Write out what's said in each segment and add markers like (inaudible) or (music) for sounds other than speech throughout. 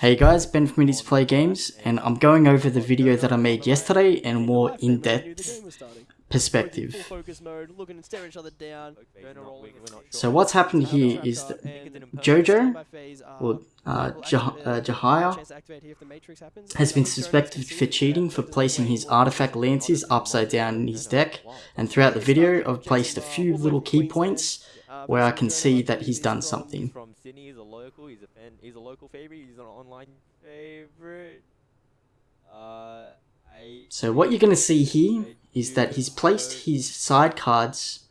Hey guys, Ben from Indies Play Games, and I'm going over the video that I made yesterday in a more in-depth perspective. So what's happened here is that Jojo, or uh, Jah uh, Jahia, has been suspected for cheating for placing his artifact lances upside down in his deck, and throughout the video I've placed a few little key points Uh, where I can see that he's done um, something. From Sydney, he's a local. He's a fan. He's a local favorite. He's an online favorite. Uh, I. So what you're going to see here is that he's placed his side cards,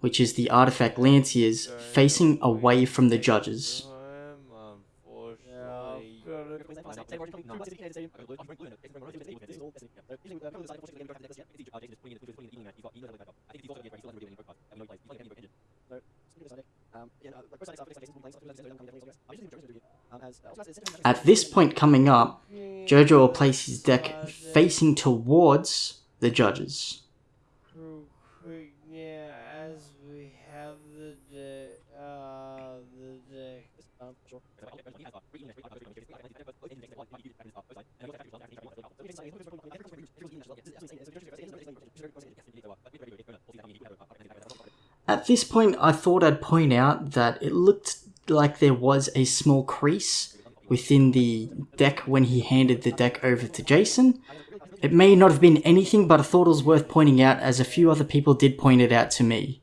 which is the artifact lanciers, facing away from the judges. At this point coming up, Jojo will place his deck facing towards the judges. At this point, I thought I'd point out that it looked like there was a small crease within the deck when he handed the deck over to Jason. It may not have been anything, but I thought it was worth pointing out as a few other people did point it out to me.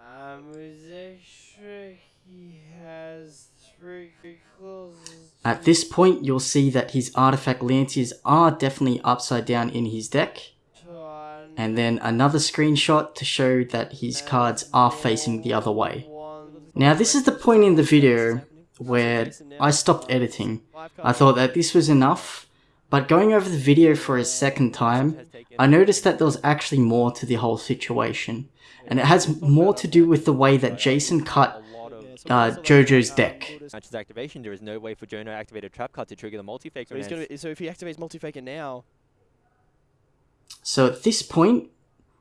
Um, is extra, he has three clauses. At this point, you'll see that his artifact lances are definitely upside down in his deck. And then another screenshot to show that his cards are facing the other way. Now this is the point in the video where I stopped editing. I thought that this was enough, but going over the video for a second time, I noticed that there was actually more to the whole situation. And it has more to do with the way that Jason cut uh, Jojo's deck. Match's activation, there is no way for Jono to activate a trap card to trigger the multi-faker. So, he's gonna, so if he activates multi-faker now, So at this point,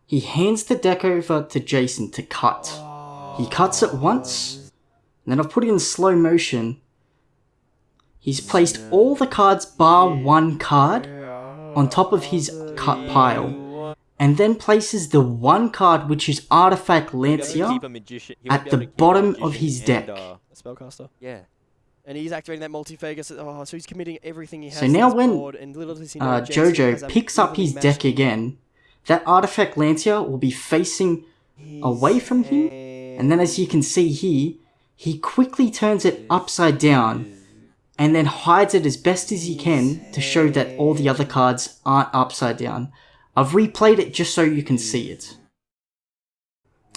he hands the deck over to Jason to cut. He cuts it once, and then I've put it in slow motion. He's placed all the cards bar one card on top of his cut pile, and then places the one card which is Artifact Lancea Keep a magician- he would at the to keep a bottom of magician his and, deck. uh, spellcaster, yeah. and he's activating that multi-faker. So, oh, so he's committing everything he has. So now when, and little does he know Uh, Jason has Jojo picks up his deck again, that Artifact Lancea will be facing away from him, and then as you can see here, he quickly turns it upside down and then hides it as best as he can to show that all the other cards aren't upside down. I've replayed it just so you can see it.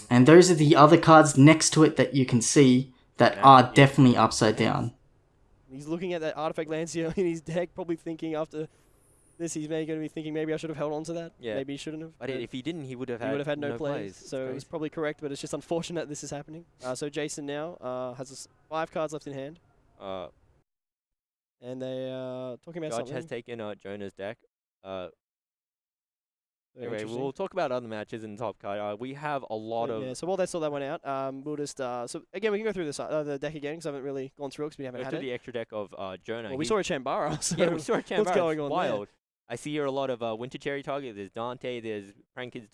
And those are the other cards next to it that you can see that are definitely upside down. He's looking at that artifact Lancea in his deck, probably thinking after this, he's maybe going to be thinking maybe I should have held on to that. Yeah. Maybe he shouldn't have. But if he didn't, he would have he had, would have had no, no plays. plays. So It's he's probably correct, but it's just unfortunate this is happening. Uh, so Jason now uh, has five cards left in hand, Uh, and they are talking about Judge something. has taken uh, Jonah's deck. Uh, anyway, we'll talk about other matches in the top card. Uh, we have a lot So, of yeah, so while they sort that one out, um, we'll just uh, so again we can go through this uh, the deck again because I haven't really gone through it because we haven't Go had through it. the extra deck of uh, Jonah. well, we He- saw a Chambara. (laughs) So yeah, we saw a Chambara. what's going on there? I see here a lot of uh, Winter Cherry target. There's Dante. There's Prankins